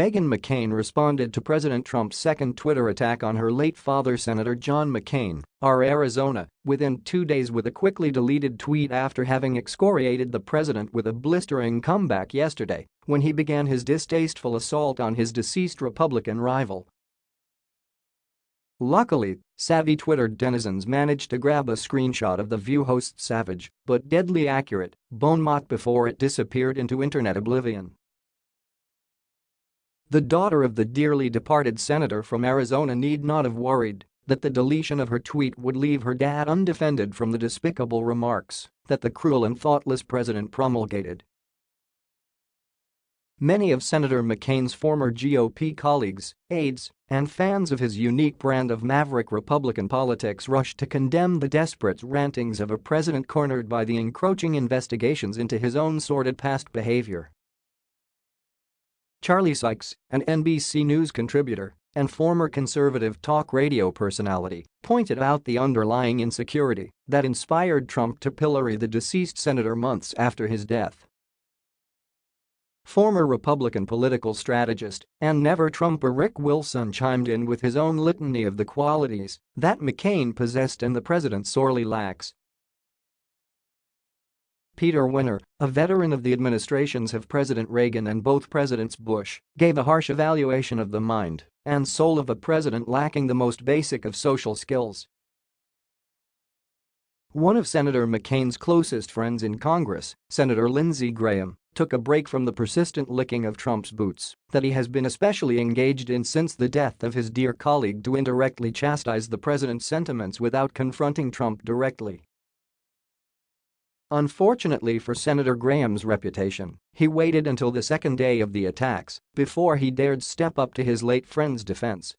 Meghan McCain responded to President Trump's second Twitter attack on her late father Senator John McCain, R. Arizona, within two days with a quickly deleted tweet after having excoriated the president with a blistering comeback yesterday when he began his distasteful assault on his deceased Republican rival. Luckily, savvy Twitter denizens managed to grab a screenshot of the View host's savage but deadly accurate bon mot before it disappeared into internet oblivion. The daughter of the dearly departed senator from Arizona need not have worried that the deletion of her tweet would leave her dad undefended from the despicable remarks that the cruel and thoughtless president promulgated. Many of Senator McCain's former GOP colleagues, aides, and fans of his unique brand of maverick Republican politics rushed to condemn the desperate rantings of a president cornered by the encroaching investigations into his own sordid past behavior. Charlie Sykes, an NBC News contributor and former conservative talk radio personality, pointed out the underlying insecurity that inspired Trump to pillory the deceased senator months after his death. Former Republican political strategist and never-Trumper Rick Wilson chimed in with his own litany of the qualities that McCain possessed and the president sorely lacks Peter Wehner, a veteran of the administrations of President Reagan and both Presidents Bush, gave a harsh evaluation of the mind and soul of a president lacking the most basic of social skills. One of Senator McCain's closest friends in Congress, Senator Lindsey Graham, took a break from the persistent licking of Trump's boots that he has been especially engaged in since the death of his dear colleague to indirectly chastise the president's sentiments without confronting Trump directly. Unfortunately for Senator Graham's reputation, he waited until the second day of the attacks before he dared step up to his late friend's defense